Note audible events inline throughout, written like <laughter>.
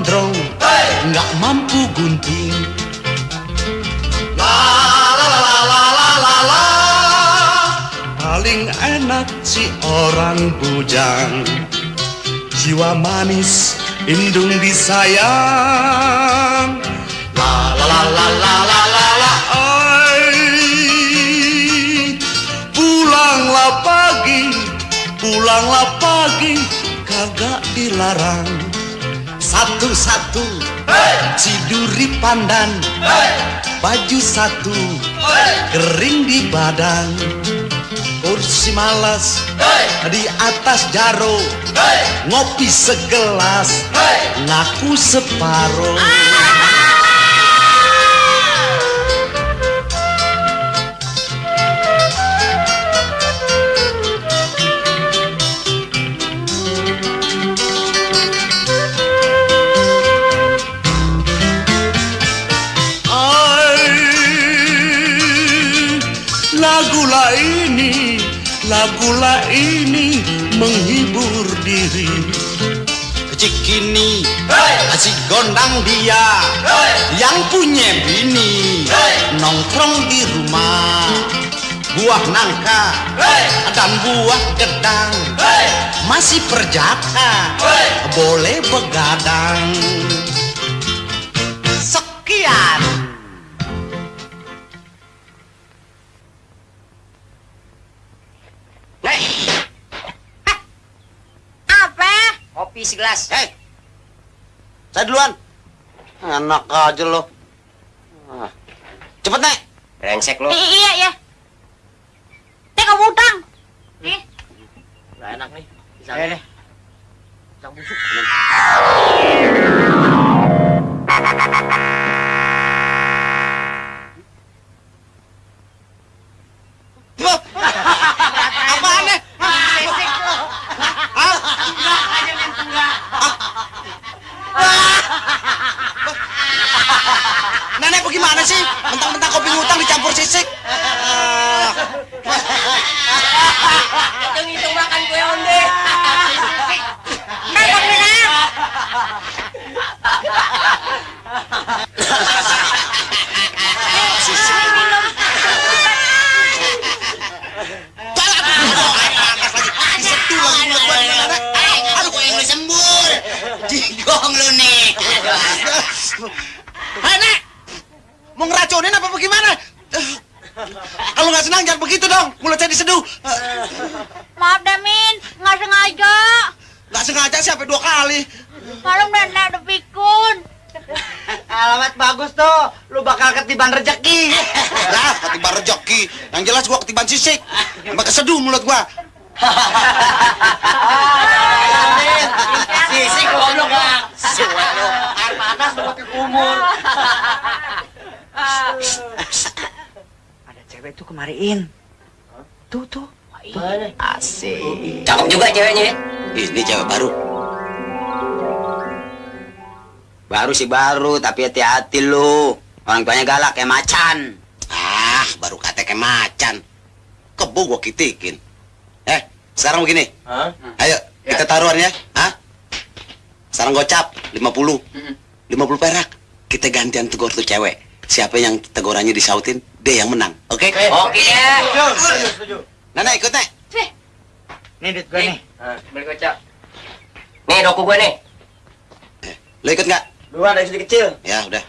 gondrong hey! nggak mampu gunting la la la la la la la paling enak si orang bujang jiwa manis indung disayang la la la la la, la. Satu-satu ciduri pandan baju satu kering di badan kursi malas di atas jaro ngopi segelas ngaku separuh. Ai, lagulah ini menghibur diri. Cikini, si gondang dia Yang punya bini. Nongkrong di rumah Buah nangka dan buah gedang. Masih perjaka Boleh begadang. Sekian Kopi segelas. Hei, saya duluan. Enak aja lo. Ah, Cepet, Nek. Brengsek lo. I- iya ya. Teh kamu utang. Eh, Gak enak nih. Pisang. Eh, deh. Pisang busuk. Nenek bagaimana sih? Mentang-mentang kopi ngutang dicampur sisik. Hitung-hitung makan kue onde. Ntar Bang Mina. panas lagi. Diseduh lagi mulut gua gimana, Nek? Aduh, kok yang lu sembur? Jigong lu nih. Hei, Nek! Mau ngeracunin apa bagaimana? Kalau nggak senang jangan begitu dong. Mulut saya diseduh. Maaf Damin, nggak sengaja. Nggak sengaja sih sampai dua kali. Malam nenek udah pikun. Alamat bagus tuh. Lu bakal ketiban rejeki. Lah, ketiban rejeki. Yang jelas gua ketiban sisik. Keseduh mulut gua. Sisi goblok bang. Suwe lu. Air panas pakai kumur. Ada cewek tuh kemariin. Tuh tuh. Asik. Cakep juga ceweknya. ya? Ini cewek baru. Baru sih baru, tapi hati-hati lu. Orang tuanya galak kayak macan. Ah, baru kata kayak macan. Kebo gua kitikin. Eh, sekarang begini. Hah? Ayo, kita taruhan ya. Hah? Sekarang gocap 50. 50 perak. Kita gantian tegur tuh cewek. Siapa yang tegurannya disautin, dia yang menang. Oke? Oke deh. Nenek ikut, Nek. Nih duit gue nih. Beli kocak. Nih doku gue nih. Eh, Lo ikut nggak? Dua dari sini kecil. Ya, udah.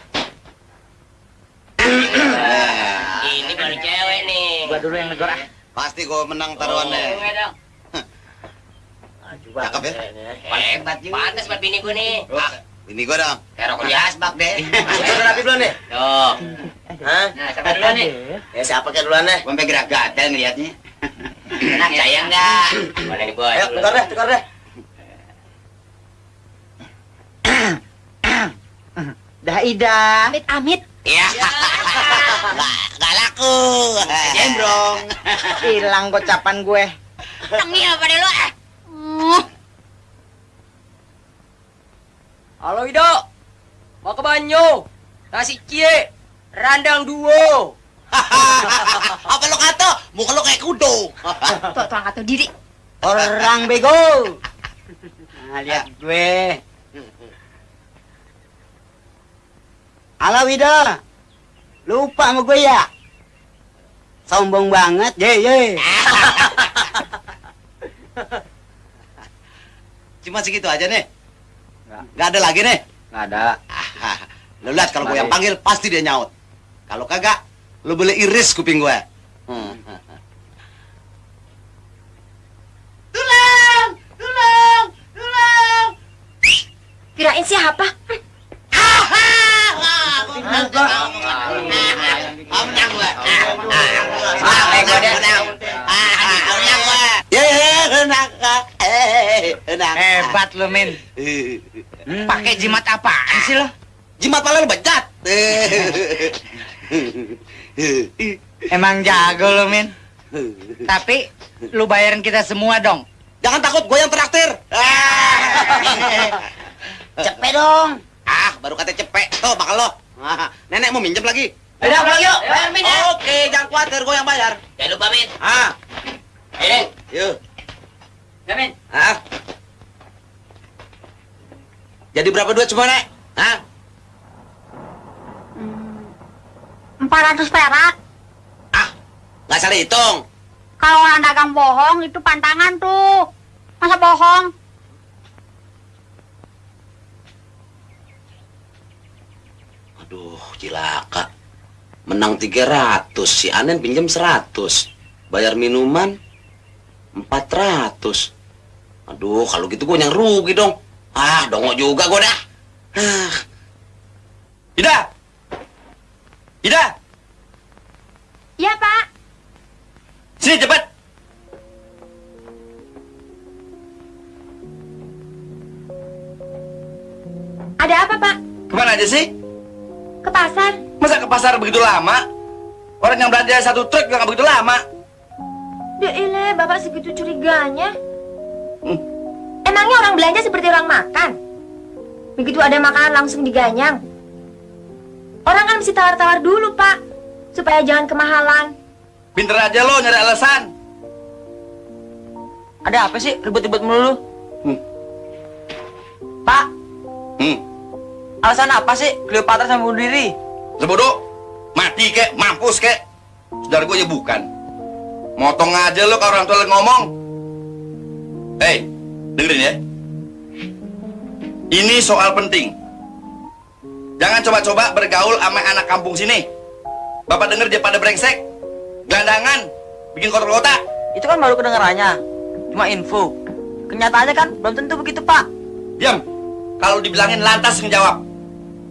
Ini baru cewek nih. Gua dulu yang negor ah. Pasti gua menang taruhannya. Gue dong. Coba. Cakep ya? Hebat juga. Pantes buat bini gue nih. Ah, ini gua dong. Kayak rokok di asbak deh. <laughs> Udah rapi belum nih? Tuh. Hah? Nah, siapa duluan nih? Ya siapa kayak duluan deh? Gue sampai gerak gatel ngeliatnya. Enak sayang dah. Boleh dibawa. Ayo, tukar deh, tukar deh. Dah Ida. Amit amit. Ya. <laughs> Gak, gak laku. <laughs> Jembrong. <laughs> Hilang gocapan gue. Tengil pada lu. ah. Halo Ido. Mau ke Banyu. Nasi cie. Randang duo. <laughs> Apa lo kata? Muka lo kayak kudo. Tuh, tuh angkat tuh diri. Orang bego. Nah, lihat gue. Halo Wida. Lupa sama gue ya? Sombong banget, ye ye. Cuma segitu aja nih. Nggak ada lagi nih. Nggak ada. <laughs> Lo lihat kalau gue yang panggil pasti dia nyaut. Kalau kagak, lo boleh iris kuping gue. Hmm. Tulang, tulang, tulang. Kirain siapa? Menang. Ah, menang. Ah, bego dia. Menang gue. Ya, menang. Eh, menang. Hebat lo, Min. Pakai jimat apaan sih lo? Jimat pala lo bejat. Emang jago lo, Min. Tapi lu bayarin kita semua dong. Jangan takut, gue yang traktir. Cepet dong. Ah, baru kata cepet. Tuh, bakal lo. Ah, Nenek mau minjem lagi. Udah pulang yuk. Bayar Min ya. Oke, jangan khawatir, gue yang bayar. Jangan lupa Min. Ah, Ini. yuk. Ya Min. Ah. Jadi berapa duit semua, Nek? Hah? Empat ratus perak. Ah, nggak salah hitung. Kalau orang dagang bohong itu pantangan tuh. Masa bohong? Aduh, cilaka. Menang 300, si Anen pinjam 100. Bayar minuman 400. Aduh, kalau gitu gue yang rugi dong. Ah, dongo juga gue dah. Ah. Lama? Orang yang belanja satu truk juga nggak begitu lama. Ya ile, Bapak segitu curiganya. Hmm. Emangnya orang belanja seperti orang makan? Begitu ada makanan langsung diganyang. Orang kan mesti tawar-tawar dulu, Pak. Supaya jangan kemahalan. Pinter aja lo nyari alasan. Ada apa sih ribut-ribut melulu? Hmm. Pak, Hmm. alasan apa sih Cleopatra sama bunuh diri? Sebodoh, mati kek, mampus kek. Saudara gue ya bukan. Motong aja lo kalau orang tua lagi ngomong. Hei, dengerin ya. Ini soal penting. Jangan coba-coba bergaul sama anak kampung sini. Bapak denger dia pada brengsek, gelandangan, bikin kotor kota. Itu kan baru kedengarannya. Cuma info. Kenyataannya kan belum tentu begitu, Pak. Diam. Kalau dibilangin lantas menjawab.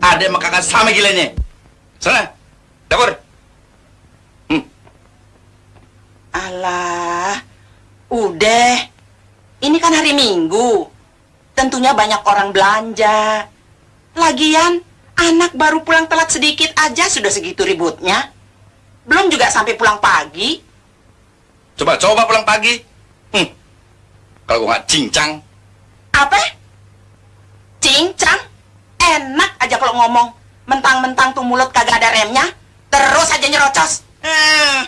Ada yang kakak sama gilanya. Sana, dapur. Hmm. Alah, udah. Ini kan hari Minggu. Tentunya banyak orang belanja. Lagian, anak baru pulang telat sedikit aja sudah segitu ributnya. Belum juga sampai pulang pagi. Coba coba pulang pagi. Hmm. Kalau gua nggak cincang, Apa? Cincang? Enak aja kalau ngomong. Mentang-mentang tuh mulut kagak ada remnya. Terus aja nyerocos. Eh.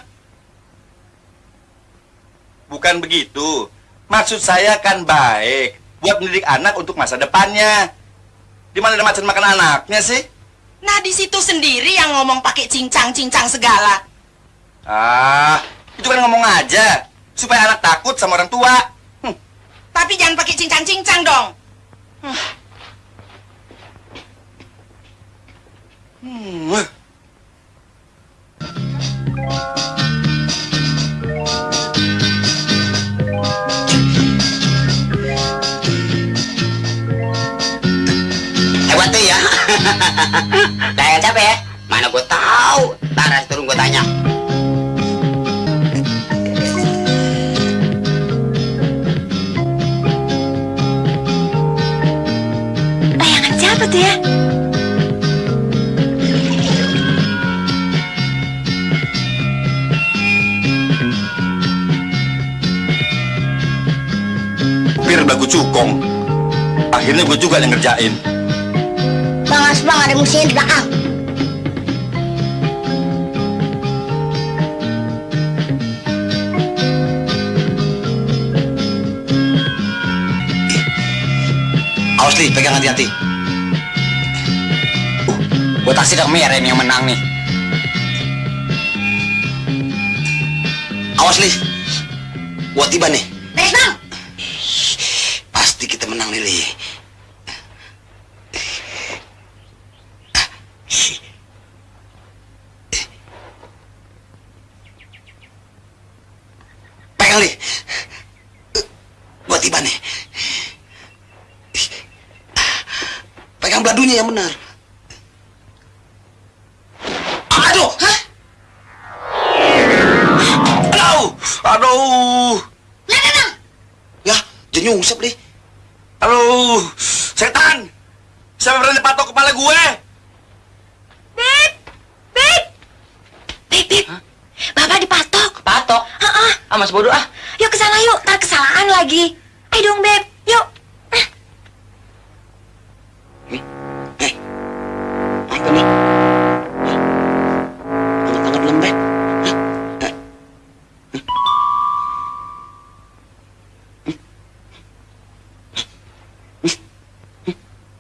Bukan begitu. Maksud saya kan baik. Buat mendidik anak untuk masa depannya. Di mana ada macan makan anaknya sih? Nah, di situ sendiri yang ngomong pakai cincang-cincang segala. Ah, itu kan ngomong aja. Supaya anak takut sama orang tua. Hmm. Tapi jangan pakai cincang-cincang dong. Hmm. Hebat tuh ya. <laughs> Kayak capek ya? Mana gue tahu. Taras turun gue tanya. Eh, Bayangan siapa tuh ya? Pir udah gue cukong. Akhirnya gue juga yang ngerjain. Bang Asbang ada musuhnya di belakang. Awas li, pegang hati-hati. Uh, gua taksi dah merah yang menang nih. Awas li, gua tiba nih. Beres bang. Pasti kita menang nih li. Pegang li. Gua tiba nih. Pegang beladunya yang benar. Aduh! Hah? Aduh! Aduh! Ya, jadi nyungsep deh setan! Siapa berani patok kepala gue? Beb! Beb! Beb, Beb! Bapak dipatok. Patok. Heeh. Ah, mas bodoh ah. Yuk ke sana yuk, ntar kesalahan lagi. Ayo dong, Beb. Yuk. Apa nih? Tangan-tangan lembek. Hah?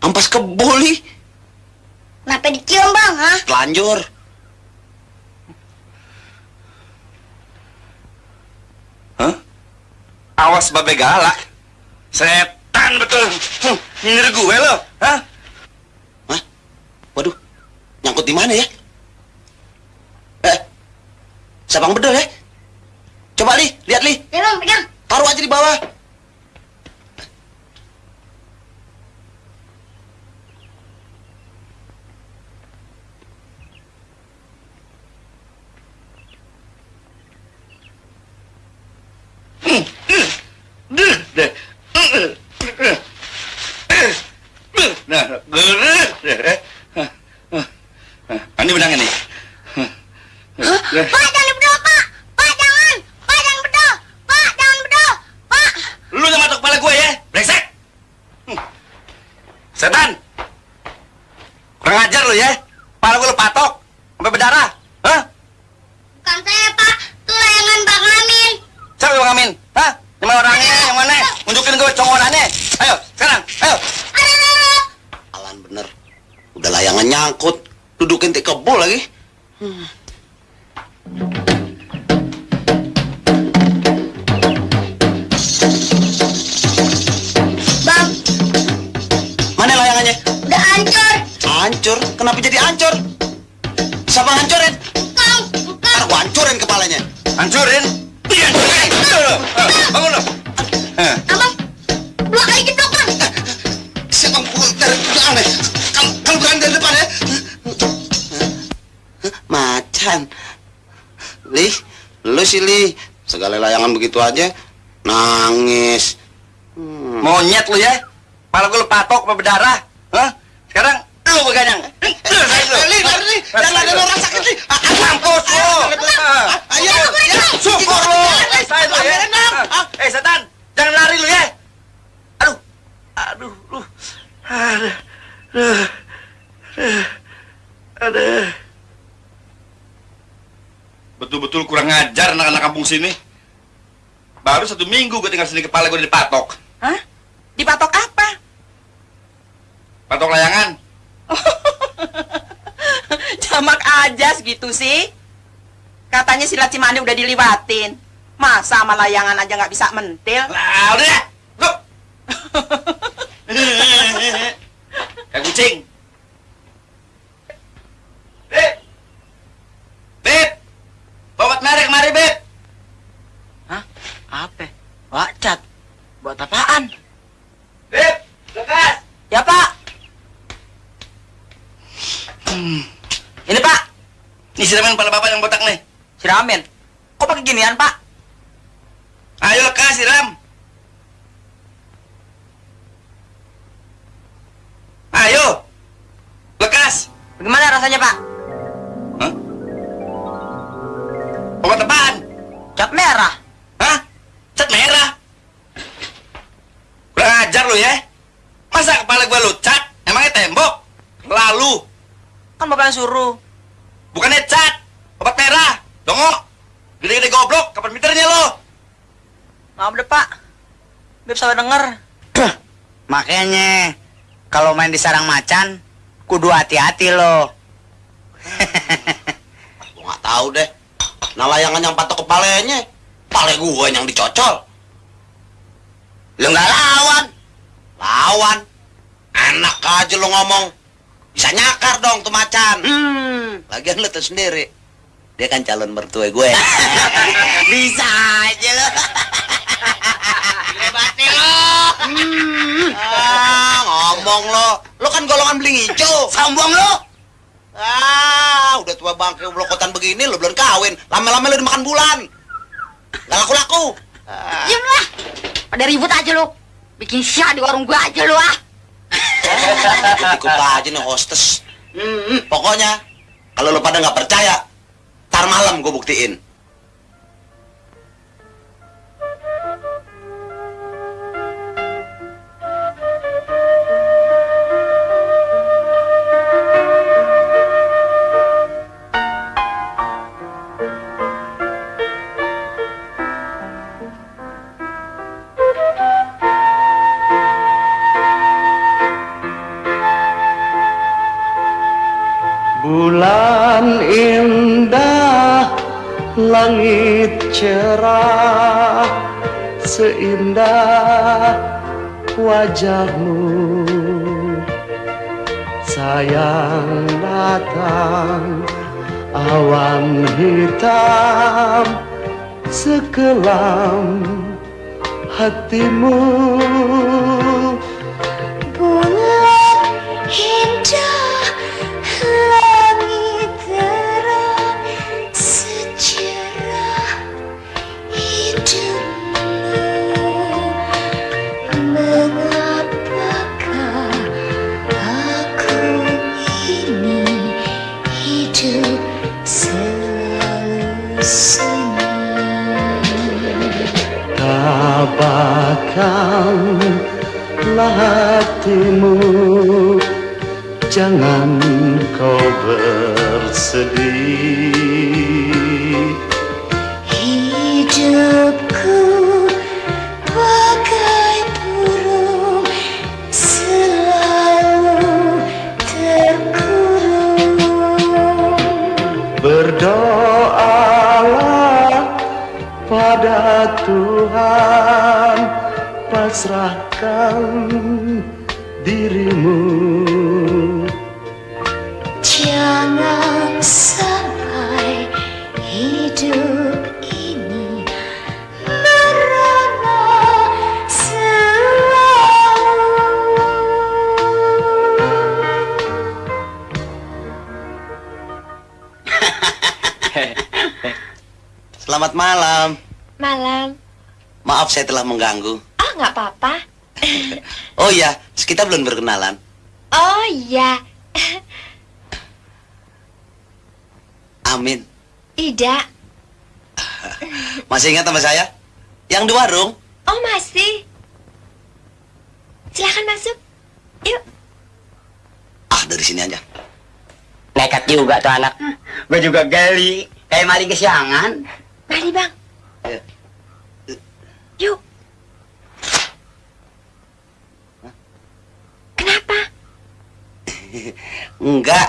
Ampas keboli, Kenapa dicium bang? Hah? telanjur. Hah? Awas babe galak. Setan betul. Huh, nyindir gue lo. Hah? Hah? Waduh, nyangkut di mana ya? Eh, sabang bedol ya? Sih Li. Segala layangan begitu aja, nangis. Hmm. Monyet lu ya. Kepala gue lu patok berdarah. Hah? Sekarang lu beganyang. Lu rasain lu. Li, lari, Li. Jangan ada orang sakit, Li. Ah, ah, Mampus lu. Ah. Ayo, ya. Syukur lu. Rasain lu ya. Ah. Eh, setan. Jangan lari lu ya. Aduh. Aduh, lu. Aduh. Aduh. Aduh. Betul-betul kurang ngajar anak-anak kampung sini. Baru satu minggu gue tinggal sini kepala gue dipatok. Hah? Dipatok apa? Patok layangan. <laughs> Jamak aja segitu sih. Katanya silat Cimande udah diliwatin. Masa sama layangan aja nggak bisa mentil? Lah, udah ya. <laughs> Kayak kucing. Beb. Beb. Bawa kemari, kemari, Beb. Hah? Apa? Wacat. Buat apaan? Beb, lekas. Ya, Pak. Ini, Pak. Ini siraman kepala bapak yang botak nih. Siramin. Kok pakai ginian, Pak? Ayo lekas, siram. Ayo. Bagaimana rasanya, Pak? Obat apaan? Cap merah. Hah? Cat merah? Kurang ajar lu ya? Masa kepala gua lu cat? Emangnya tembok? Lalu, Kan yang suruh. bukannya cat, obat merah. Dongo, gede-gede goblok, kapan pinternya lo? Maaf deh, Pak. Beb salah denger. <clears throat> Makanya kalau main di sarang macan kudu hati-hati lo. <laughs> Gua nggak tahu deh. Nah layangan yang patok kepalanya, pale gua yang dicocol. Lu nggak lawan. Lawan. Enak aja lu ngomong. Bisa nyakar dong tuh macan. Hmm, Lagian lu tuh sendiri. Dia kan calon mertua gue. <laughs> bisa aja lo. Hebatnya lo. Ah, ngomong lo. Lo kan golongan beling hijau. Sombong lo. Ah, udah tua bangke blokotan begini lo belum kawin. Lama-lama lo dimakan bulan. Gak laku-laku. Ah. Diam lah. Pada ribut aja lu. Bikin syah di warung gua aja lu ah. Ikut aja nih hostess. Hmm, pokoknya kalau lo pada nggak percaya, tar malam gue buktiin. Langit cerah, seindah wajahmu. Sayang datang, awan hitam, sekelam hatimu. Tabahkanlah hatimu. Jangan kau bersedih Pasrahkan dirimu Jangan sampai hidup ini merana selalu. <laughs> Selamat malam. Malam. Maaf saya telah mengganggu. Nggak apa-apa. <laughs> Oh iya, kita belum berkenalan. Oh iya, Amin. Ida. Masih ingat sama saya? Yang di warung? Oh masih. Silakan masuk. Yuk. Ah, dari sini aja. Nekat juga tuh anak. Gue juga gali. Kayak maling kesiangan. Mari bang. Ya. Yuk. Kenapa? <laughs> Enggak.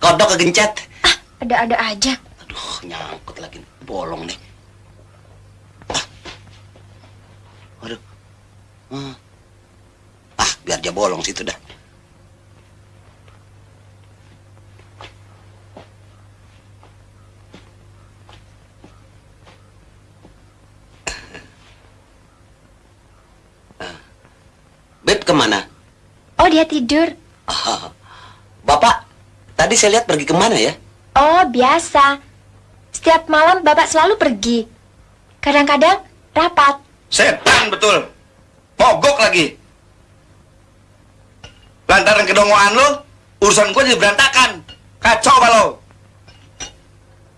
Kodok kegencet. Ah, ada-ada aja. Aduh, nyangkut lagi. Bolong nih. Ah. Waduh. Ah. ah, biar dia bolong situ dah. Beb ke mana? Oh dia tidur. Ah, Bapak, tadi saya lihat pergi ke mana ya? Oh biasa. Setiap malam bapak selalu pergi. Kadang-kadang rapat. Setan betul. Mogok lagi. Lantaran kedongoan lu, urusan gue jadi berantakan. Kacau kalau.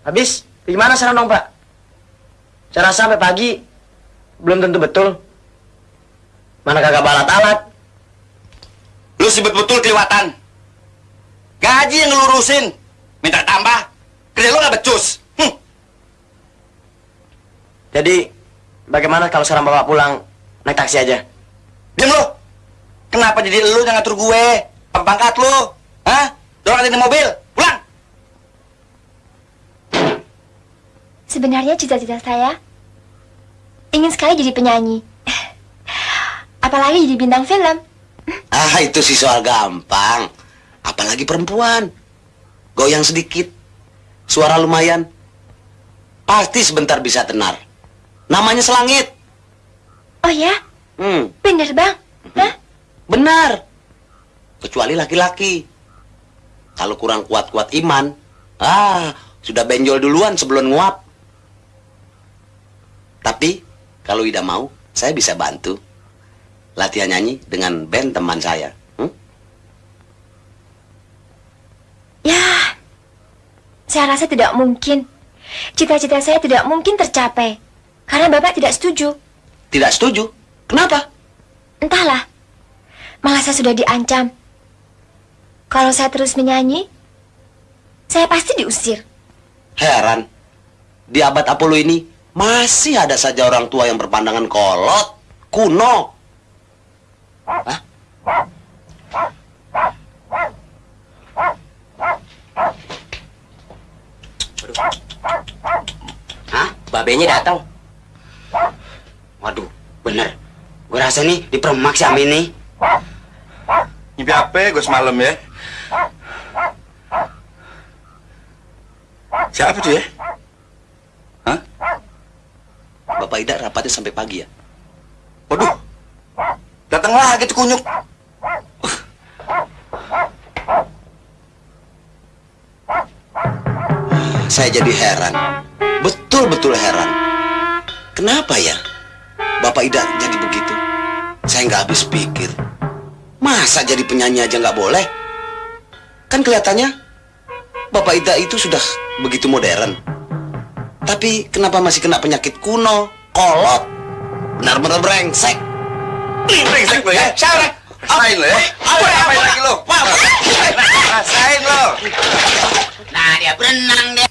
Habis, gimana sekarang dong, Pak? Saya rasa sampai pagi belum tentu betul. Mana kagak balat alat. Lu sih betul kelewatan. Gaji yang ngelurusin. Minta tambah. Kerja lu gak becus. Hm. Jadi, bagaimana kalau sekarang Bapak pulang naik taksi aja? Diam lu. Kenapa jadi lu yang ngatur gue? Pangkat lu? Hah? Dorong di mobil. Pulang. Sebenarnya cita-cita saya ingin sekali jadi penyanyi. Apalagi jadi bintang film. Ah, itu sih soal gampang. Apalagi perempuan. Goyang sedikit. Suara lumayan. Pasti sebentar bisa tenar. Namanya selangit. Oh ya, Hmm, bener bang. Hah? benar. Kecuali laki-laki. Kalau kurang kuat-kuat iman, ah, sudah benjol duluan sebelum nguap. Tapi, kalau Ida mau, saya bisa bantu. Latihan nyanyi dengan band teman saya. Hmm? Ya, saya rasa tidak mungkin. Cita-cita saya tidak mungkin tercapai. Karena bapak tidak setuju. Tidak setuju. Kenapa? Entahlah. Malah saya sudah diancam. Kalau saya terus menyanyi, saya pasti diusir. Heran. Di abad Apollo ini, masih ada saja orang tua yang berpandangan kolot, kuno. Hah? Hah? Babenya datang. Waduh, bener. Gue rasa nih dipermak si Amin nih. Mimpi apa gue semalam ya? Siapa tuh ya? Hah? Bapak Ida rapatnya sampai pagi ya? Waduh. Datang lagi tuh kunyuk. Saya jadi heran. Betul-betul heran. Kenapa ya? Bapak Ida jadi begitu? Saya nggak habis pikir. Masa jadi penyanyi aja nggak boleh? Kan kelihatannya Bapak Ida itu sudah begitu modern. Tapi kenapa masih kena penyakit kuno, kolot? Benar-benar brengsek. Brengsek lo ya. Lo ya? Apa lagi lo? Rasain lo. Nah, dia berenang deh.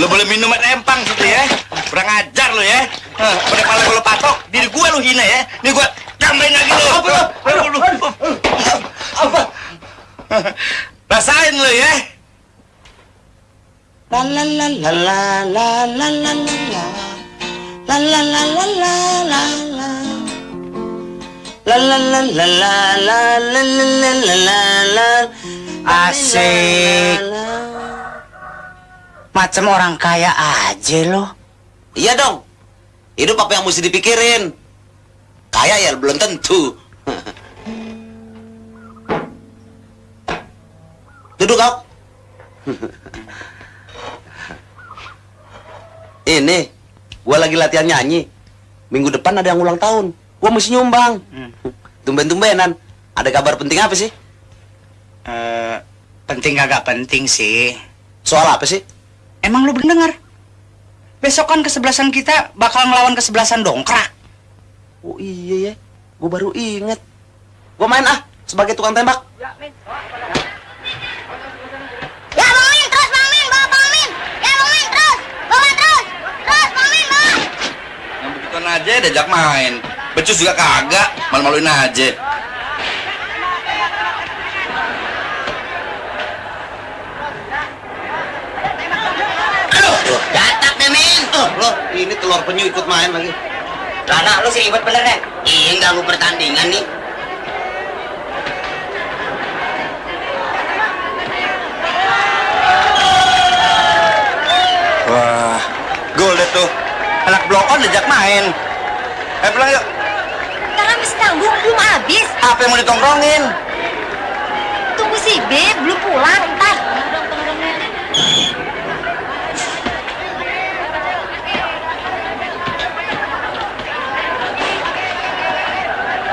Lo boleh minum air empang situ ya. Kurang ajar lo ya. Pada kepala gue lo patok, diri gue lo hina ya. Nih gue tambahin lagi lo. Apa lo? Apa? Rasain lo ya. La la la la la la la la la la La la la la la la Asik. Macam orang kaya aja loh. Iya dong Hidup apa yang mesti dipikirin Kaya ya belum tentu Duduk kau Ini Gua lagi latihan nyanyi Minggu depan ada yang ulang tahun Gua mesti nyumbang Tumben-tumbenan Ada kabar penting apa sih? Eh, penting kagak penting sih. Soal apa sih? Emang lu bener Besok kan kesebelasan kita bakal ngelawan kesebelasan dongkrak. Oh iya ya Gua baru inget Gua main ah Sebagai tukang tembak Ya, Bang Min, terus Bang Min, bawa Bang Min. Ya, Bang Min, terus. Bawa terus. Terus, Bang Min, bawa. Yang begituan aja diajak main. Becus juga kagak, malu-maluin aja. Loh, Gatak deh. Oh, ini telur penyu ikut main lagi. Lana, lu sih ribet bener deh. Iya, ganggu pertandingan nih. Wah, gol deh tuh. Anak blokon diajak main. Eh, pulang yuk. Tanggung belum habis. Apa yang mau ditongkrongin? Tunggu si B belum pulang ntar.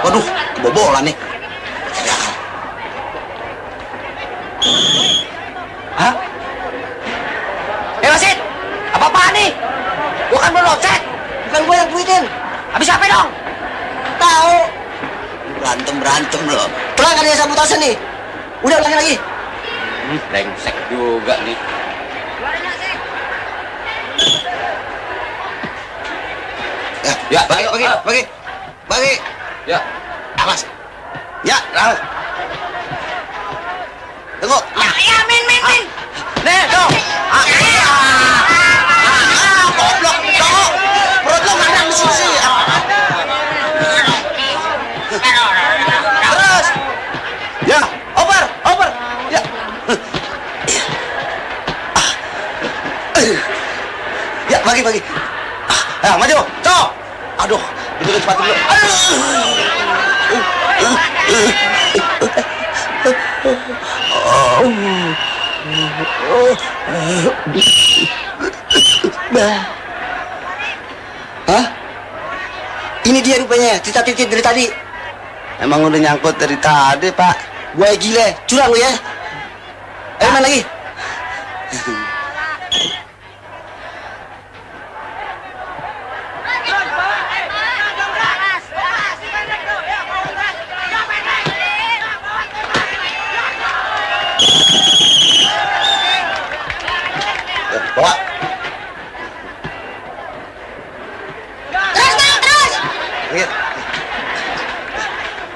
Waduh, kebobolan nih. Hah? Eh wasit, apa apaan nih? Gua kan belum offset. Bukan gua yang tweetin. Habis apa dong? Berantem berantem loh. Pelan kan ya sabotase nih. Udah ulangin lagi. Hmm, brengsek juga nih. Ya, ya bagi bagi bagi bagi. Ya. Awas. Ya, awas. Tunggu. Ya, ya, Min, Min, Min. Nih, dong. Ah, ah, goblok, dong. Perut lo nggak ada di sini sih. Terus. Ya, over, over. Ya. Ya, bagi, bagi. Ah, maju. Cok. Aduh, itu sepatu dulu. Hah? Ini dia rupanya, cerita-cerita dari tadi. Emang udah nyangkut dari tadi, Pak. Gue gile, curang lu ya. Ayo main lagi. <laughs> Eh, Bawa. Terus bang, terus. Iya.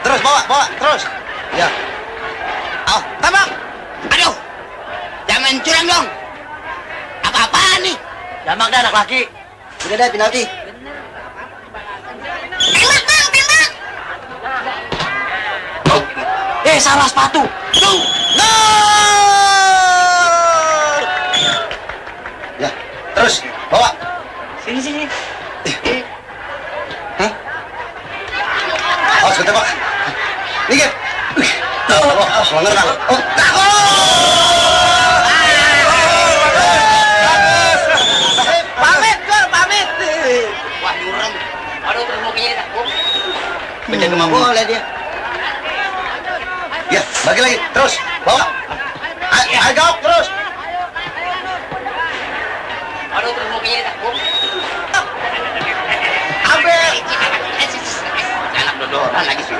Terus bawa, bawa, terus. Ya. Oh, tembak. Aduh. Jangan curang dong. Apa-apaan nih? Dah anak laki. Udah deh penalti. Tembak bang, tembak. Eh, salah sepatu. Tuh. Gol! Ya, terus bawa. Sini, sini. Oh, sebentar, Pak. Minggir. Oh, oh, melanggar nggak? Oh, nah, gol! Pamit, Gor, pamit. Wah, nyurem. Aduh, terus mau kayaknya Penjaga mah boleh dia. Ya, bagi lagi. Terus, bawa. Jawab, terus. Aduh, terus mau kayaknya Ambil. Anak dodoran lagi sih.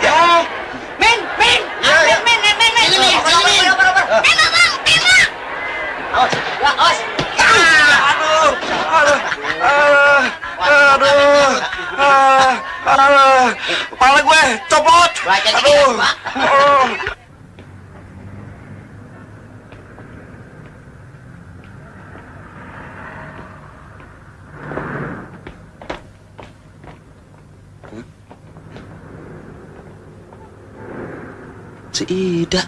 Ya. Min, Min. Ya, ya. Min, Min, Min, Min. Ini, Min, Oper, ini, Min. oper, oper, oper. Tembak bang, tembak. Awas. Ya, os. Aduh, aduh, aduh, aduh, ah, kepala gue copot. Baca dikit, Aduh, Pak. Si Ida.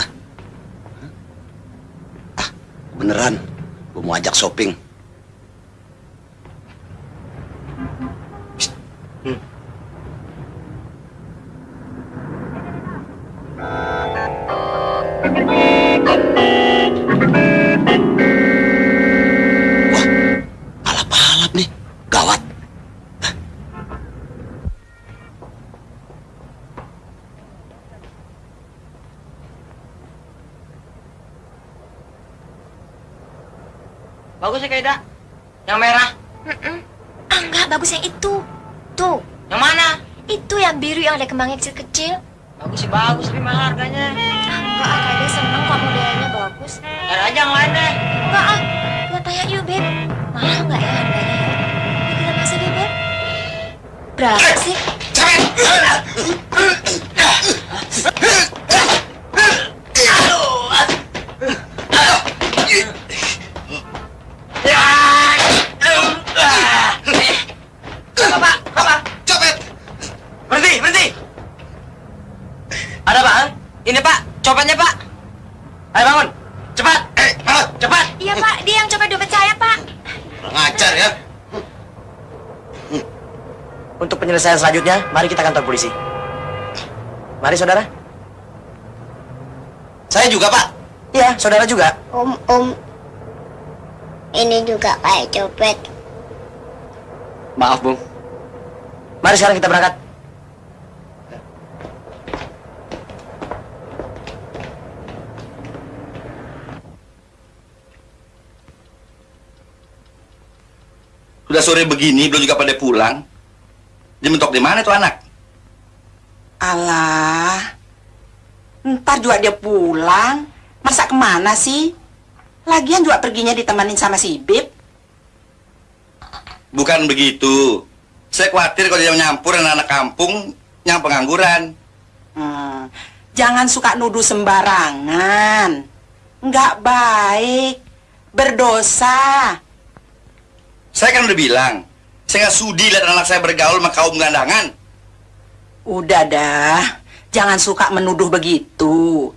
Ah. Ah, beneran. Gue mau ajak shopping. Hmm. Wah, alap-alap nih. Gawat. Bagus ya, Kaida. Yang merah. Mm-mm. Ah, enggak, bagus yang itu. Tuh, Yang mana? itu yang biru yang ada kembangnya kecil-kecil. Bagus sih, bagus. Tapi mahal harganya. Ah, enggak, ah, Kayaknya seneng kok modelnya bagus. Ada aja yang lain deh. Enggak, ah. Kita tanya yuk, Beb. Mahal nggak ya harganya ya? Kita masuk yuk, Beb. Berapa sih? Apa, <laughs> Pemeriksaan selanjutnya, mari kita kantor polisi. Mari, saudara. Saya juga, Pak. Iya, saudara juga. Om, om. Ini juga kayak copet. Maaf, Bung. Mari sekarang kita berangkat. Sudah sore begini, belum juga pada pulang. Dia mentok di mana tuh anak? Alah, ntar juga dia pulang. Masa ke mana sih? Lagian juga perginya ditemanin sama si Bib. Bukan begitu. Saya khawatir kalau dia nyampur anak-anak kampung yang pengangguran. Hmm, jangan suka nuduh sembarangan. Nggak baik. Berdosa. Saya kan udah bilang, saya nggak sudi lihat anak saya bergaul sama kaum gelandangan. Udah dah, jangan suka menuduh begitu.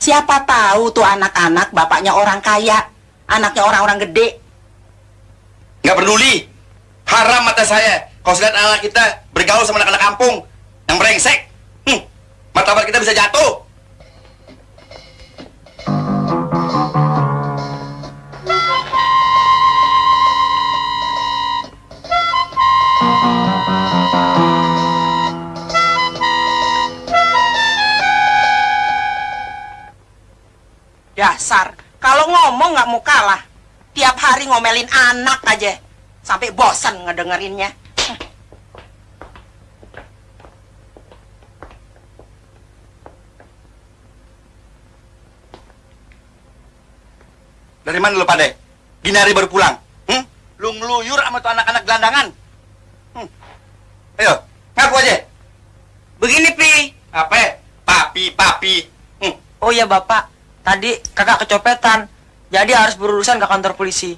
Siapa tahu tuh anak-anak bapaknya orang kaya, anaknya orang-orang gede. Nggak peduli. Haram mata saya kalau lihat anak kita bergaul sama anak-anak kampung yang brengsek. Hmm, martabat kita bisa jatuh. Dasar, kalau ngomong nggak mau kalah. Tiap hari ngomelin anak aja. Sampai bosan ngedengerinnya. Dari mana lu pada? Gini hari baru pulang. Hmm? Lu ngeluyur sama tuh anak-anak gelandangan. Hmm. Ayo, ngaku aja. Begini, Pi. Apa? Papi, papi. Hmm. Oh iya, Bapak. Tadi kakak kecopetan. Jadi harus berurusan ke kantor polisi.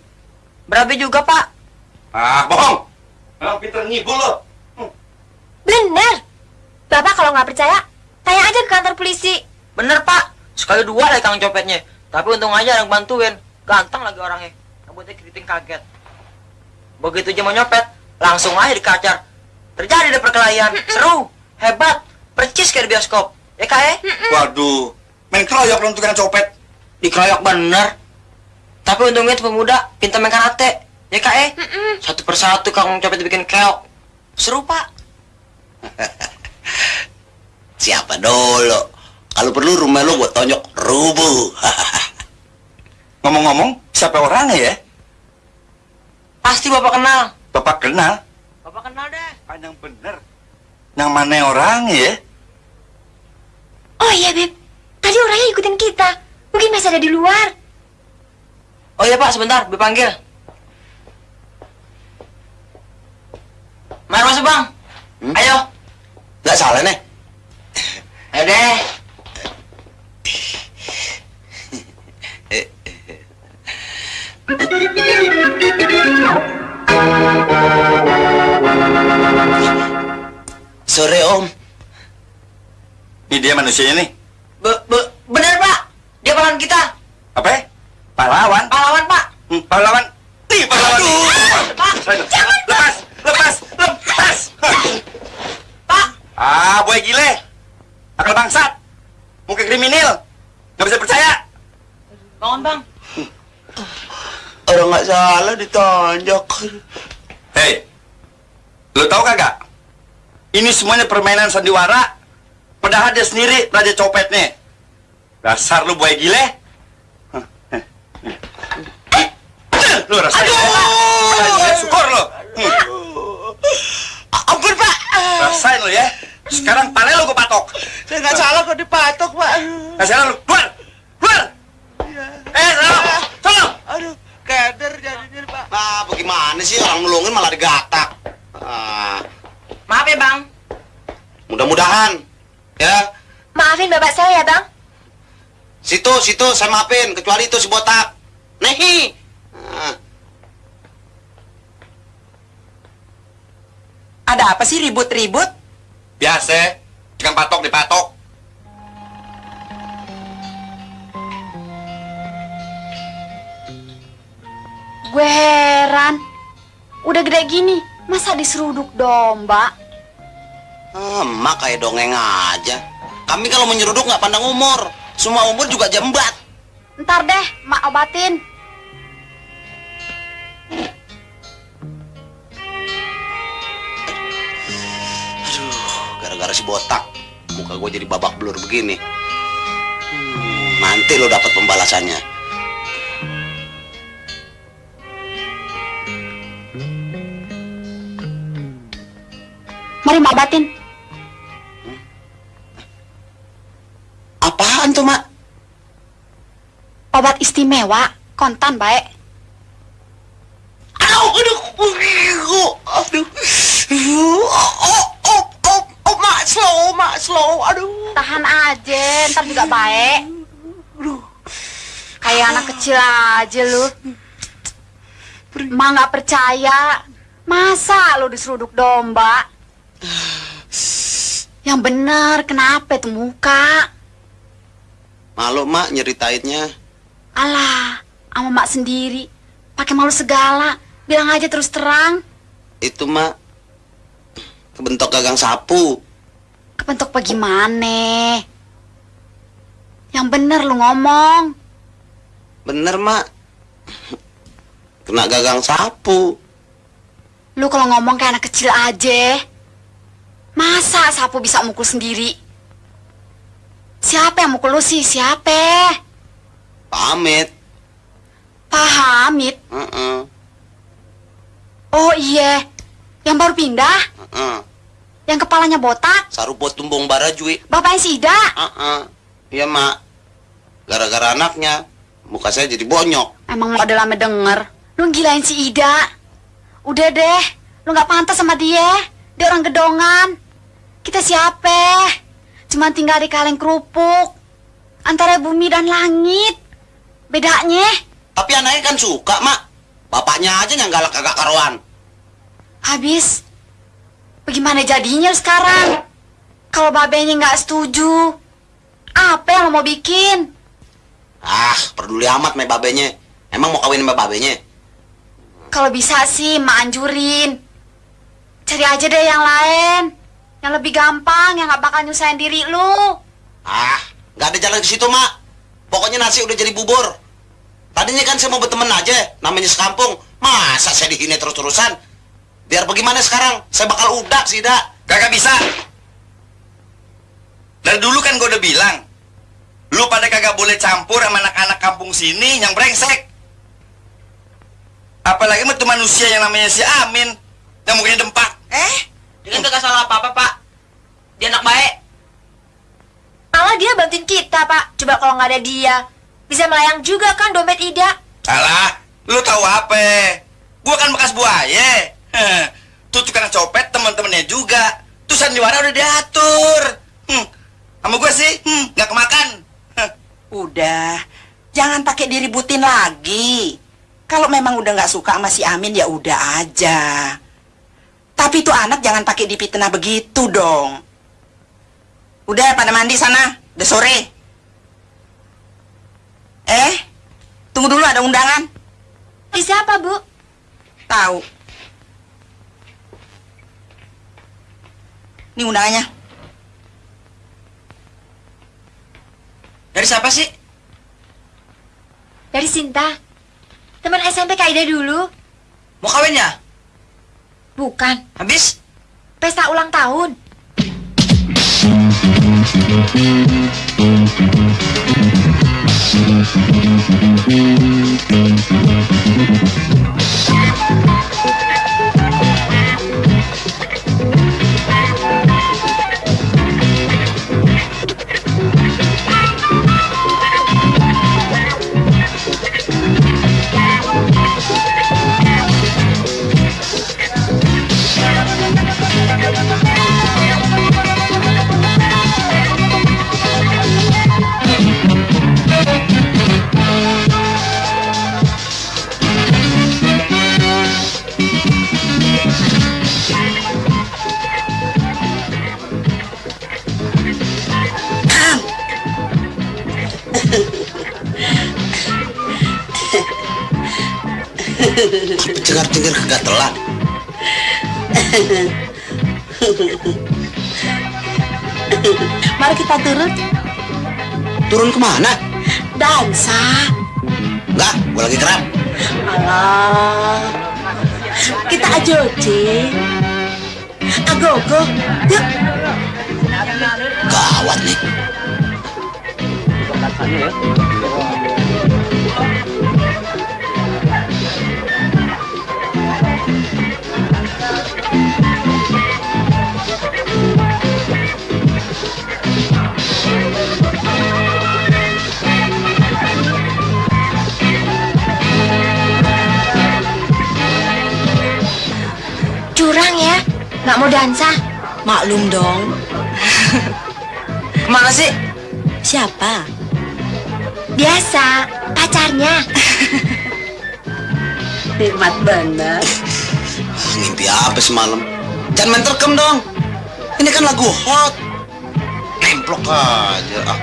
Berapa juga, Pak? Ah, bohong. Emang pinter ngibul lo. Hmm. Bener. Bapak kalau nggak percaya, tanya aja ke kantor polisi. Bener, Pak. Sekali dua lagi kang copetnya. Tapi untung aja ada yang bantuin. Ganteng lagi orangnya. Rambutnya keriting kaget. Begitu dia mau nyopet, langsung aja dikacar. Terjadi deh perkelahian. Seru, hebat, percis kayak di bioskop. Ya, Kak, eh? Waduh, main keroyok lo tukang copet. Dikeroyok bener. Tapi untungnya itu pemuda pintar main karate. Ya kak eh? Satu persatu kang copet dibikin keok. Seru pak. <laughs> Siapa dulu? Kalau perlu rumah lo buat tonjok rubuh. <laughs> Ngomong-ngomong, siapa orangnya ya? Pasti bapak kenal. Bapak kenal? Bapak kenal deh. Panjang bener. Yang mana orangnya ya? Oh iya, Beb. Tadi orangnya ikutin kita. Mungkin masih ada di luar. Oh iya pak, sebentar, dipanggil. Mari masuk bang. Hmm? Ayo. Nggak salah nih. Ayo deh. Sore om. Ini dia manusianya nih. Be be bener pak. Dia pahlawan kita. Apa ya? Pahlawan? Pahlawan pak. Hmm, pahlawan? Nih, pahlawan nih. Pak, Saya- Lepas, lepas, lepas. pak. Ah, boy gile. Akal bangsat. Muka kriminal. Nggak bisa percaya. Bangun bang. Orang nggak salah ditonjok. Hei, lo tau kagak? Ini semuanya permainan sandiwara. Padahal dia sendiri raja copetnya. Dasar lu boy gile. Lu rasain. Aduh! Syukur lo. Hmm. Ampun pak. Rasain lo ya. Sekarang pale lo gue patok. Saya nggak salah kok dipatok pak. Rasain lo. Keluar. Keluar. Eh, sana. Sana. Aduh, keder jadinya pak. Nah, bagaimana sih orang nulungin malah digatak. Ah, Maaf ya bang. mudah-mudahan. Ya, Maafin bapak saya ya, Bang. situ, situ saya maafin. Kecuali itu si botak. Nehi. Ah. Ada apa sih ribut-ribut? Biasa. Tukang patok dipatok. Gue heran. Udah gede gini, masa diseruduk domba? Ah, emak kayak dongeng aja. Kami kalau menyeruduk nggak pandang umur. Semua umur juga jembat. Ntar deh, mak obatin. Aduh, gara-gara si botak. Muka gue jadi babak belur begini. Hmm, nanti lo dapat pembalasannya. Mari mak batin. Apaan tuh, Mak? Obat istimewa, kontan baik. Aduh, aduh, aduh, aduh. Oh, oh, oh, oh, Mak, slow, Mak, slow, aduh. Tahan aja, ntar juga baik. Kayak anak kecil aja lu. Mak nggak percaya. Masa lu diseruduk domba? Yang bener, kenapa itu muka? Malu, Mak, nyeritainnya. Alah, sama mak sendiri. Pakai malu segala. Bilang aja terus terang. Itu, Mak, kebentok gagang sapu. Kepentok bagaimana? Yang bener lu ngomong. Bener, Mak. Kena gagang sapu. Lu kalau ngomong kayak anak kecil aja. Masa sapu bisa mukul sendiri? Siapa yang mukul lu sih? Siapa? Pamit. Pak Hamid. Heeh, Oh iya. Yang baru pindah? heeh. Yang kepalanya botak? Sarupot tumbung barajui. Bapaknya si Ida? Heeh. Iya, Mak. Gara-gara anaknya, muka saya jadi bonyok. Emang ada lama denger. Lu gilain si Ida. Udah deh. Lu nggak pantas sama dia. Dia orang gedongan. Kita siapa? Cuma tinggal di kaleng kerupuk. Antara bumi dan langit. Bedanya? Tapi anaknya kan suka, Mak. Bapaknya aja yang galak agak karuan. Habis. Bagaimana jadinya sekarang? Kalau babenya nggak setuju. Apa yang lo mau bikin? Ah, peduli amat sama babenya. Emang mau kawin sama babenya? Kalau bisa sih, mak anjurin. Cari aja deh yang lain. Yang lebih gampang, yang nggak bakal nyusahin diri lu. Ah, nggak ada jalan ke situ, Mak. Pokoknya nasi udah jadi bubur. Tadinya kan saya mau berteman aja, namanya sekampung. Masa saya dihina terus-terusan? Biar bagaimana sekarang? Saya bakal udak sih, Dak. Kagak bisa. Dari dulu kan gue udah bilang, lu pada kagak boleh campur sama anak-anak kampung sini yang brengsek. Apalagi sama tuh manusia yang namanya si Amin, yang mukanya dempak. Eh, Dia kan kagak salah apa-apa, Pak. Dia anak baik. Malah dia bantuin kita, Pak. Coba kalau nggak ada dia, bisa melayang juga kan dompet Ida. Alah, lu tahu apa? Gua kan bekas buaya. Tuh tukang copet teman-temannya juga. Tuh sandiwara udah diatur. Hmm, sama gua sih, hmm, nggak kemakan. Heh. udah. Jangan pakai diributin lagi. Kalau memang udah nggak suka sama si Amin ya udah aja. Tapi itu anak jangan pakai dipitnah begitu dong. Udah pada mandi sana, udah sore. Eh, tunggu dulu ada undangan. Di siapa, Bu? Tahu. Ini undangannya. Dari siapa sih? Dari Sinta. Teman SMP Kak Ida dulu. Mau kawin ya? Bukan. Habis? Pesta ulang tahun. Cengar-cengir kegatelan. Mari kita turun. Turun ke mana? Dansa. Enggak, gua lagi kerap. Alah. Kita ajoji. Agogo. Yuk. Gawat nih. Dansa? Maklum dong. <laughs> Ke mana sih? Siapa? Biasa, pacarnya. <laughs> Nikmat bener. Mimpi apa semalam? Jangan main terkem dong. Ini kan lagu hot. Nemplok aja. Ah,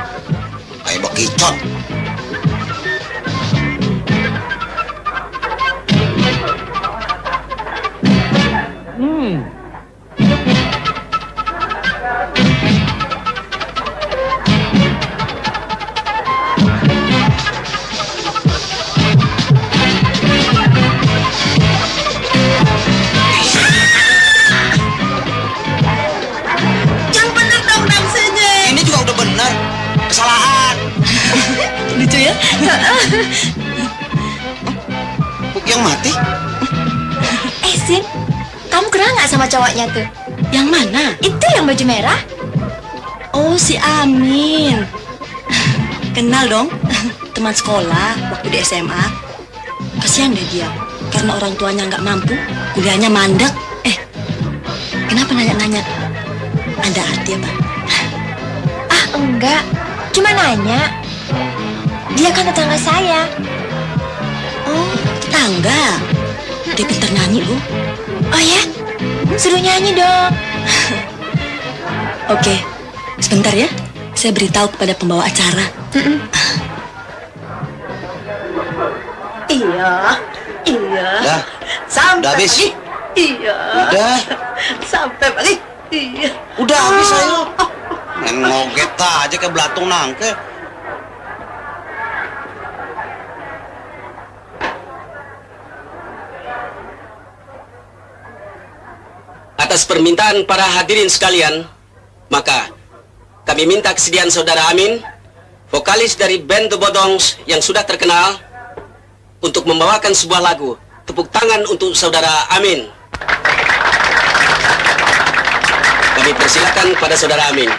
kayak bekicot. Cowoknya tuh? Yang mana? Itu yang baju merah? Oh, si Amin. Kenal dong. Teman sekolah waktu di SMA. Kasihan deh dia. Karena orang tuanya nggak mampu, kuliahnya mandek. Eh, kenapa nanya-nanya? Ada arti apa? Ah, enggak. Cuma nanya. Dia kan tetangga saya. Oh, tetangga. Dia pintar nyanyi, Bu. Oh ya? Suruh nyanyi dong. Oke, sebentar ya. Saya beritahu kepada pembawa acara. Iya, iya. Dah. Sampai Udah habis? pagi. Iya. Udah. Sampai pagi. Iya. Udah habis ayo. <laughs> Main ngoget aja kayak belatung nangke. Atas permintaan para hadirin sekalian, maka kami minta kesediaan saudara Amin, vokalis dari band The Bodongs yang sudah terkenal, untuk membawakan sebuah lagu. Tepuk tangan untuk saudara Amin. Kami persilakan pada saudara Amin.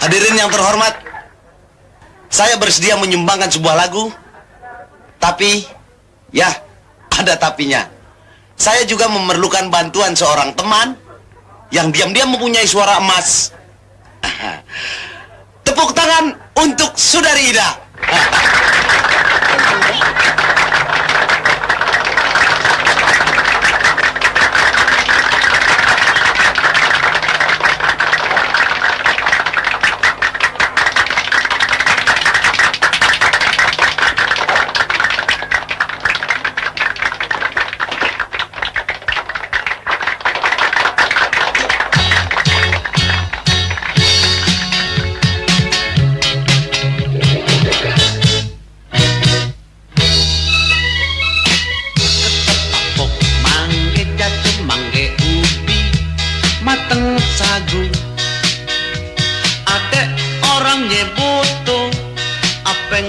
Hadirin yang terhormat, saya bersedia menyumbangkan sebuah lagu, tapi ya ada tapinya. Saya juga memerlukan bantuan seorang teman yang diam-diam mempunyai suara emas. <laughs> Tepuk tangan untuk Saudari Ida. <laughs>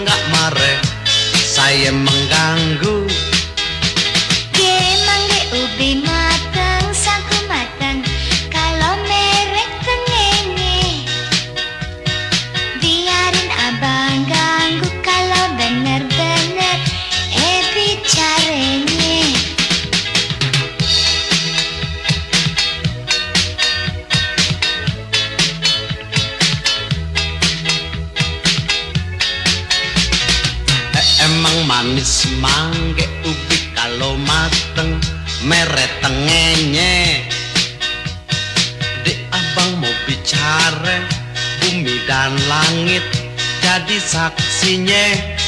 enggak mare saya mengganggu niñez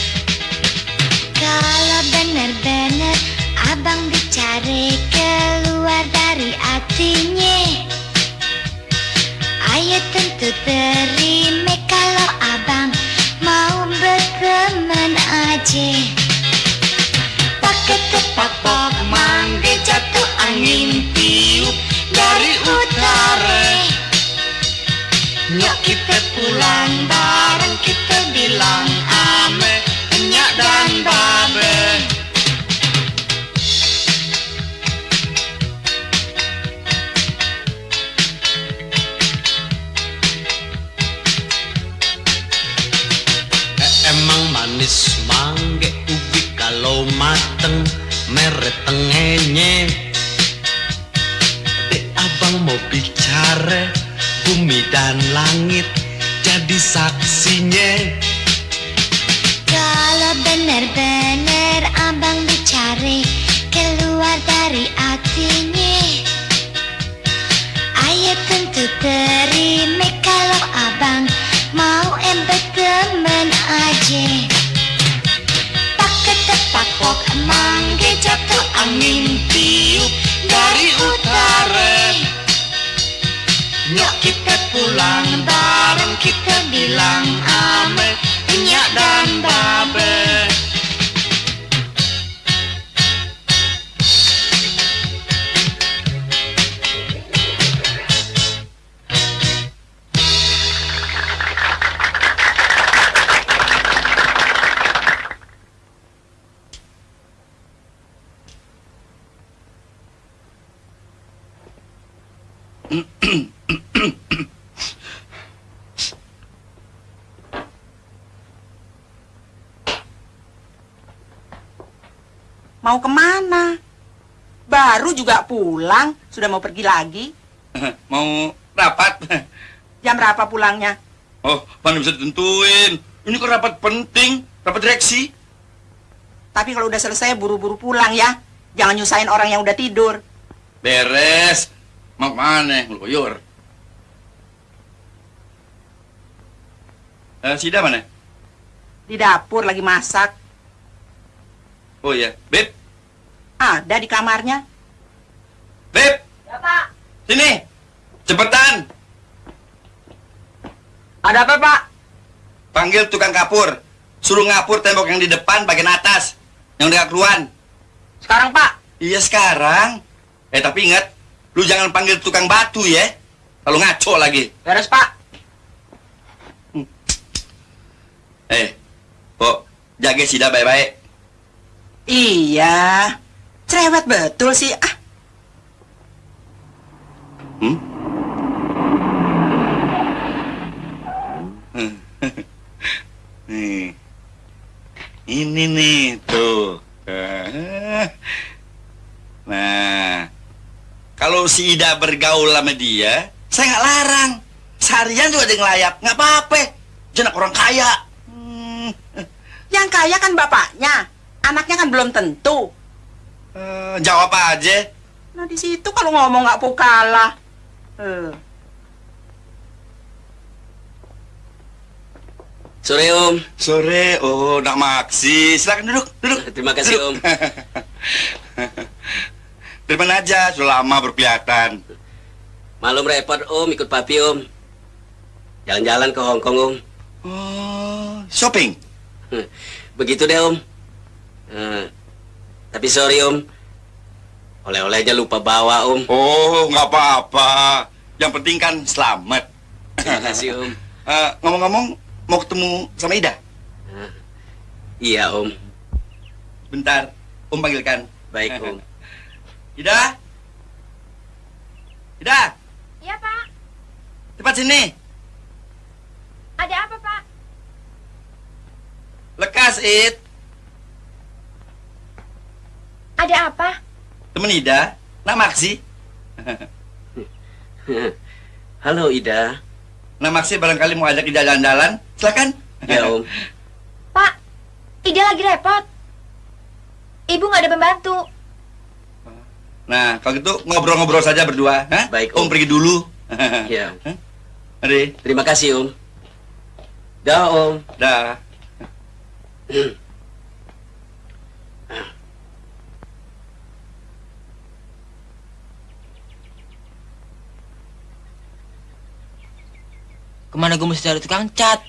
Mau ke mana? Baru juga pulang, sudah mau pergi lagi. <laughs> Mau rapat? <laughs> Jam berapa pulangnya? Oh, mana bisa ditentuin. Ini kok rapat penting, rapat direksi. Tapi kalau udah selesai buru-buru pulang ya. Jangan nyusahin orang yang udah tidur. Beres. Mau ke mana? Ngeluyur. Eh, Sida mana? Di dapur lagi masak. Oh iya, Beb, Ada di kamarnya. Beb, Ya, Pak. sini. Cepetan, Ada apa, Pak? panggil tukang kapur. Suruh ngapur tembok yang di depan bagian atas. Yang dekat keluar. Sekarang, Pak. Iya sekarang. Eh tapi ingat, lu jangan panggil tukang batu ya. Kalau ngaco lagi. Beres, Pak. Eh, kok jaga Sida baik-baik. Iya. Cerewet betul sih. Ah, Hmm? nih. Ini nih, tuh. Nah, kalau si Ida bergaul sama dia, saya nggak larang. Seharian juga dia ngelayap, nggak apa-apa. Jenak orang kaya. Hmm. yang kaya kan bapaknya. Anaknya kan belum tentu. Eh, jawab aja. Nah di situ kalau ngomong nggak kalah. Eh. Sore Om. Sore, oh, nak maksi. Silakan duduk, duduk. Terima kasih Duduk. Om. <laughs> Dari mana aja, sudah lama berkelihatan. Malum repot Om ikut papi Om. Jalan-jalan ke Hong Kong Om. Oh, shopping. Begitu deh Om. Eh, tapi sorry Om. Oleh-olehnya lupa bawa Om. Oh, nggak apa-apa. Yang penting kan selamat. Terima kasih Om. <laughs> Eh, Ngomong-ngomong, mau ketemu sama Ida? Iya Om. Bentar, Om panggilkan. Baik Om. <laughs> Ida? Ida, Iya, Pak. cepat sini. Ada apa, Pak? Lekas, Id. Ada apa? Temen Ida, nak maksi. <laughs> Halo Ida. Nak maksi barangkali mau ajak Ida jalan-jalan. Silakan. Ya Om. <laughs> Pak, Ida lagi repot. Ibu nggak ada pembantu. Nah, kalau gitu ngobrol-ngobrol saja berdua. Hah? Baik, Om Om. pergi dulu. Ya. <laughs> Mari. Terima kasih Om. Dah Om. Dah. <clears throat> Ke mana gue mesti cari tukang cat?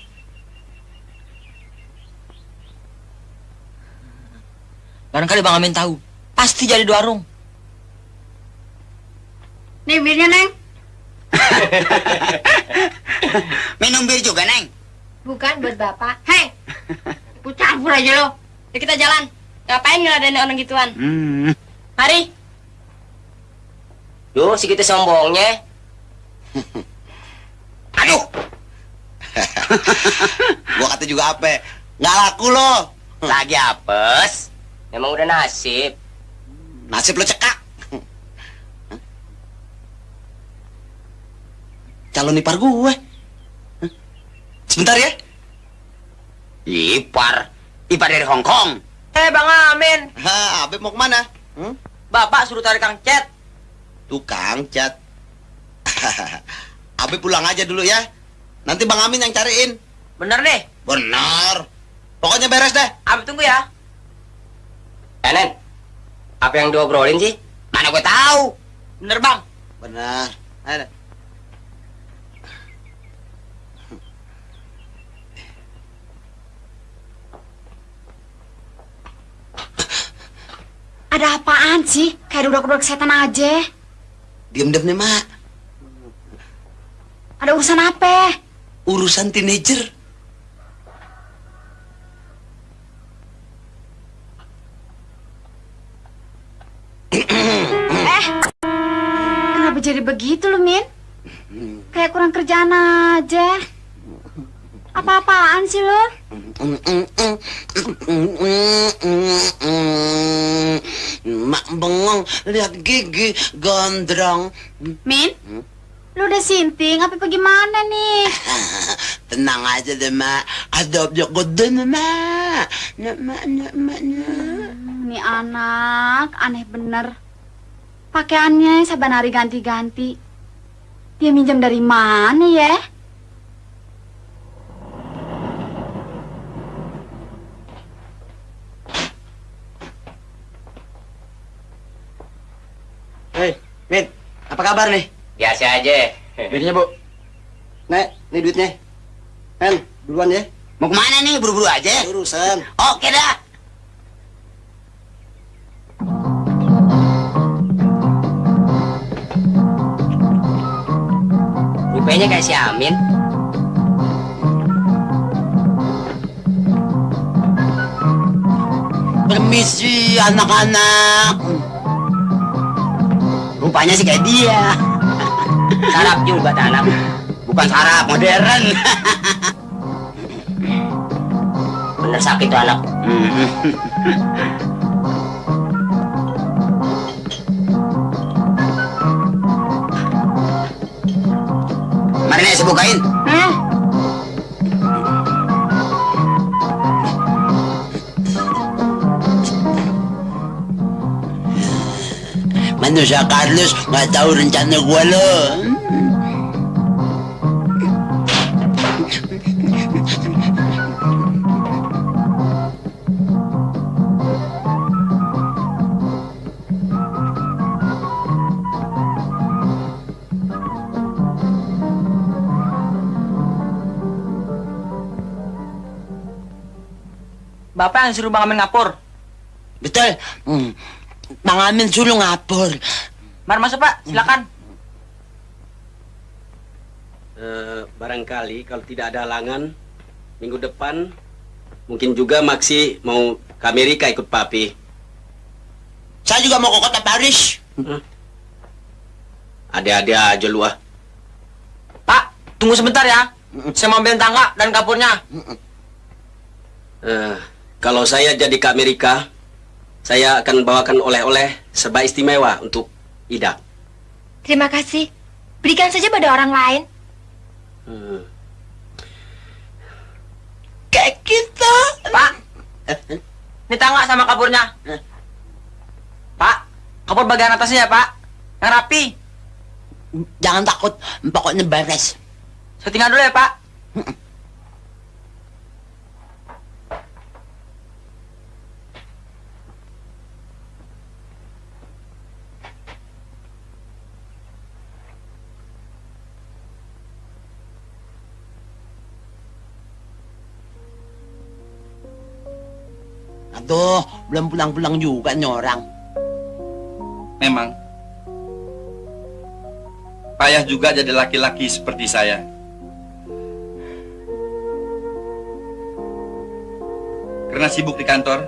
Barangkali Bang Amin tahu. Pasti jadi di warung. Nih birnya, Neng. <laughs> Minum bir juga, Neng. Bukan buat Bapak. Hei, ku campur aja lo. Yuk kita jalan. Ngapain ngeladenin orang gituan? Hmm. Mari. Duh, si kita sombongnya. <laughs> Aduh. <laughs> gua kata juga apa? Nggak laku lo. Lagi apes. Memang udah nasib. Nasib lo cekak. Calon ipar gue. Sebentar ya. Ipar. Ipar dari Hong Kong. Eh, Bang Amin. Ha, Abe mau ke mana? Hmm? Bapak suruh tarik Kang Cet. Tukang cat. <laughs> Abe pulang aja dulu ya. Nanti Bang Amin yang cariin. Bener nih. Benar. Pokoknya beres deh. Abi tunggu ya. Enen, apa yang diobrolin sih? Mana gue tahu. Bener, Bang. Benar. Ayo deh. Ada apaan sih? Kayak duduk-duduk setan aja. Diam-diam nih, Mak. Ada urusan apa? Urusan teenager. eh, kenapa jadi begitu lu, Min? Kayak kurang kerjaan aja. Apa-apaan sih lu? Mak bengong lihat gigi gondrong. Min? Lu udah sinting apa bagaimana nih? <laughs> Tenang aja deh, Mak. Ada objek gede nih, Mak. Mak, nak, Mak, nak. Nih anak, aneh bener. Pakaiannya saban hari ganti-ganti. Dia minjam dari mana ya? Hei, Min, apa kabar nih? Biasa aja. Duitnya, Bu. Nek, ini duitnya. Nen, duluan ya. Mau ke mana nih? Buru-buru aja. Urusan. Oke dah. Rupanya kayak si Amin. Permisi, anak-anak. Rupanya sih kayak dia. Sarap juga anak. Bukan sarap, modern. Bener sakit tuh anak. Mari nih, saya bukain. Eh, Manusia Carlos nggak tahu rencana gua lo. Bapak yang suruh Bang Amin ngapur. Betul. Hmm. Bang Amin suruh ngapur. Mari masuk, Pak. Silakan. Eh, barangkali kalau tidak ada halangan minggu depan mungkin juga Maksi mau ke Amerika ikut papi. Saya juga mau ke kota Paris. Ada-ada aja lu ah. Pak, tunggu sebentar ya. Saya mau ambil tangga dan kapurnya. Eh, kalau saya jadi ke Amerika, saya akan bawakan oleh-oleh serba istimewa untuk Ida. Terima kasih. Berikan saja pada orang lain. Hmm. Kayak kita. Pak, ini tangga sama kapurnya. Pak, kapur bagian atasnya ya, Pak. Yang rapi. Jangan takut, pokoknya beres. Saya tinggal dulu ya, Pak. Aduh, belum pulang-pulang juga nih orang. Memang. Payah juga jadi laki-laki seperti saya. Karena sibuk di kantor,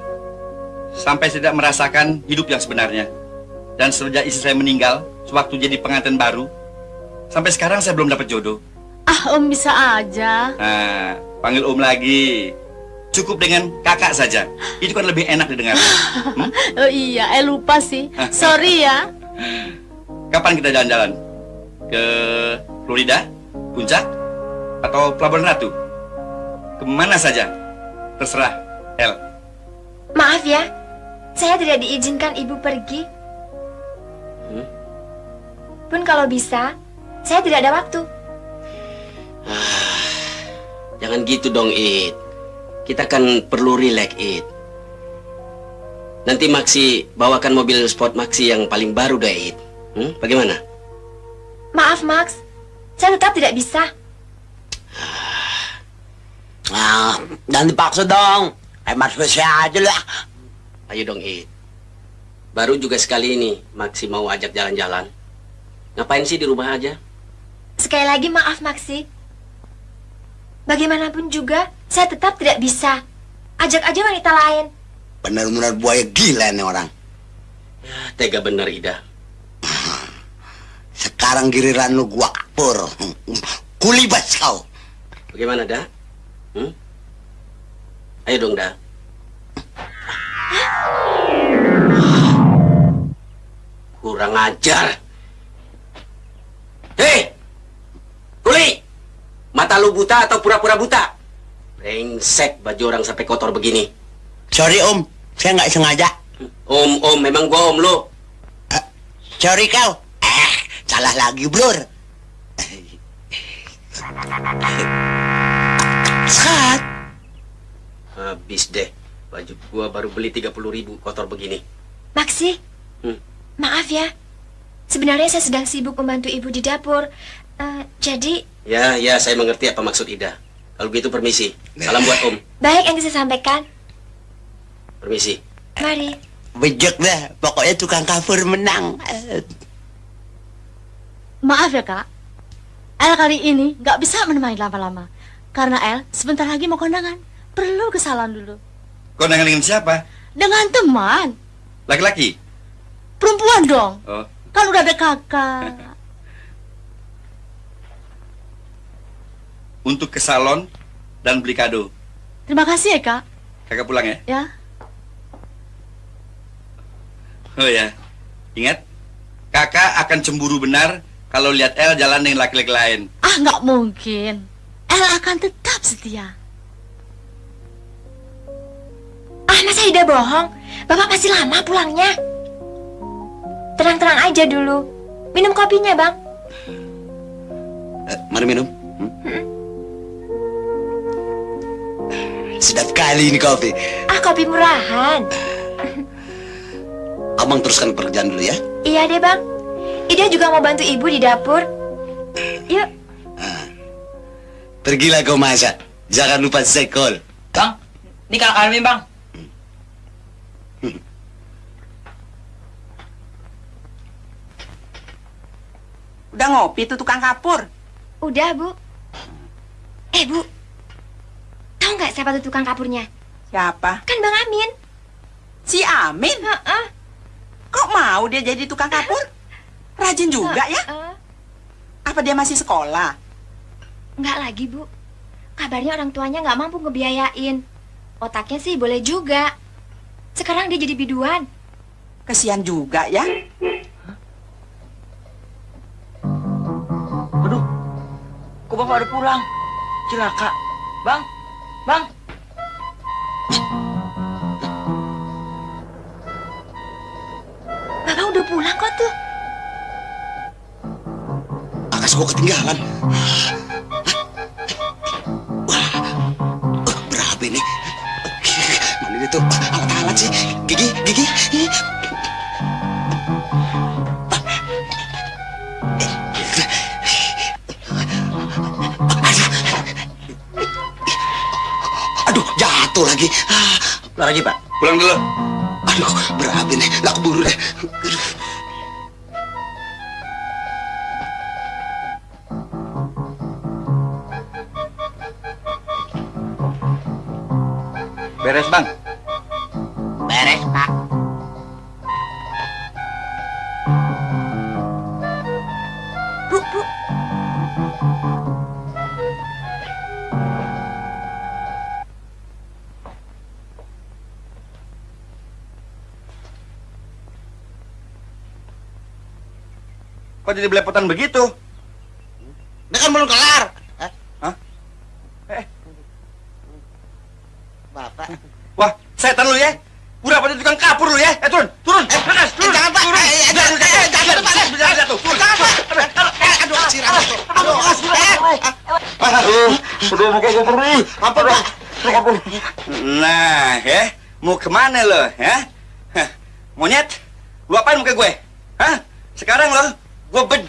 sampai tidak merasakan hidup yang sebenarnya. Dan sejak istri saya meninggal, sewaktu jadi pengantin baru, sampai sekarang saya belum dapat jodoh. ah om bisa aja. Nah, panggil om lagi. Cukup dengan kakak saja. Itu kan lebih enak didengar. Hmm? <laughs> Oh iya, eh lupa sih. <laughs> Sorry ya. Kapan kita jalan-jalan? Ke Florida? Puncak? Atau Pelabuhan Ratu? Ke mana saja? Terserah, El. Maaf ya, saya tidak diizinkan ibu pergi. Hmm? Pun kalau bisa, saya tidak ada waktu. Jangan gitu dong, It. Kita kan perlu relax, It. Nanti Maxi bawakan mobil sport Maxi yang paling baru deh, It. Hmm? Bagaimana? Maaf, Max. Saya tetap tidak bisa. Ah, jangan dipaksa dong. Hemat spesial aja lah. Ayo dong, It. Baru juga sekali ini Maxi mau ajak jalan-jalan. Ngapain sih di rumah aja? Sekali lagi maaf, Maxi. Bagaimanapun juga, saya tetap tidak bisa. Ajak aja wanita lain. Benar-benar buaya gila nih orang. Tega bener, Ida. <laughs> Sekarang giliran lu gua kapur. <laughs> Kulibas kau. Bagaimana, Da? Hmm? Ayo dong, Da. Kurang ajar. Hei! Kuli! Mata lu buta atau pura-pura buta? Brengsek baju orang sampai kotor begini. Sorry om, saya nggak sengaja. Om, om, memang gua om lu. Sorry kau. Eh, salah lagi blur. Sat. Habis deh. Baju gua baru beli 30 ribu kotor begini. Maxi, Hmm. maaf ya. Sebenarnya saya sedang sibuk membantu ibu di dapur. Eh, jadi, Ya, ya, saya mengerti apa maksud Ida. Kalau gitu permisi. Salam buat Om. baik yang bisa saya sampaikan. Permisi. Mari. Bejek dah, pokoknya tukang kafur menang. Maaf ya kak. El kali ini nggak bisa menemani lama-lama. Karena El sebentar lagi mau kondangan. Perlu ke salon dulu. Kondangan dengan siapa? Dengan teman. Laki-laki? Perempuan dong. Oh, Kan udah ada kakak. Untuk ke salon dan beli kado. Terima kasih ya kak. Kakak pulang ya? Ya. Oh ya, ingat, kakak akan cemburu benar kalau lihat El jalan dengan laki-laki lain. Ah nggak mungkin. El akan tetap setia. Ah, masa Ida bohong? Bapak masih lama pulangnya. Tenang-tenang aja dulu. Minum kopinya, Bang. Eh, mari minum. Hmm? Sedap kali ini kopi. Ah, kopi murahan. <laughs> Abang teruskan pekerjaan dulu ya. Iya deh, Bang. Ida juga mau bantu ibu di dapur. Yuk. Pergilah kau masak. Jangan lupa sekol. Bang, ini kakak Armin, Bang. Udah ngopi tuh tukang kapur. Udah, Bu. Eh, Bu. Tahu nggak siapa tuh tukang kapurnya? Siapa? Kan Bang Amin. Si Amin? Heeh. Kok mau dia jadi tukang kapur? Rajin juga ya? Heeh. Apa dia masih sekolah? Nggak lagi, Bu. Kabarnya orang tuanya nggak mampu ngebiayain. Otaknya sih boleh juga. Sekarang dia jadi biduan. Kesian juga ya. Aduh, kok bapak udah pulang? Cilaka. Bang, bang. Bapak udah pulang kok tuh. Akas gua ketinggalan. Wah, berapa ini? Mana itu alat-alat sih? Gigi, gigi. Jatuh lagi. Ah, Lagi, Pak. Pulang dulu. Aduh, berapa ini? Lah keburu deh. Jadi belepotan begitu? Dia kan belum kelar. Hah? Eh. Bapak. Wah, setan lu ya. Udah pada tukang kapur lu ya. Eh, turun, turun. Eh, turun. jangan, Pak. Turun. Eh, eh, Jangan, jangan, jangan, eh, jangan, Pak. jangan, jangan, jatuh. Turun. Jangan, Pak. Eh, aduh. Aduh, eh. Aduh, aduh, muka gue perih. Apa, Pak? Nah, ya. Mau ke mana lo, ya? Monyet, lu apain muka gue? Hah? Sekarang lo, gue